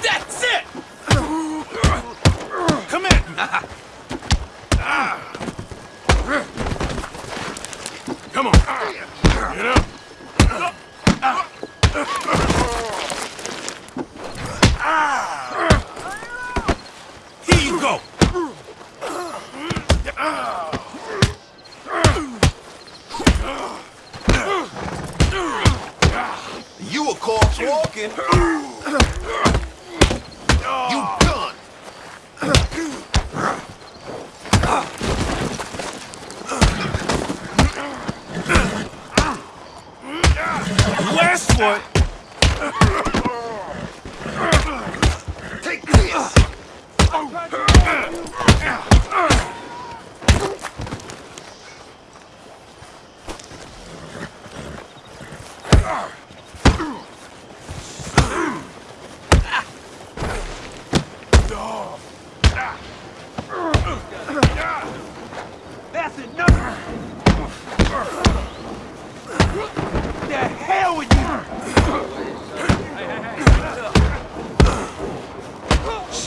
That's it! Come in! Come on. Get up. Here you go. You a corpse walking. You done. Westwood! Take this. That's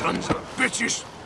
Sons of bitches!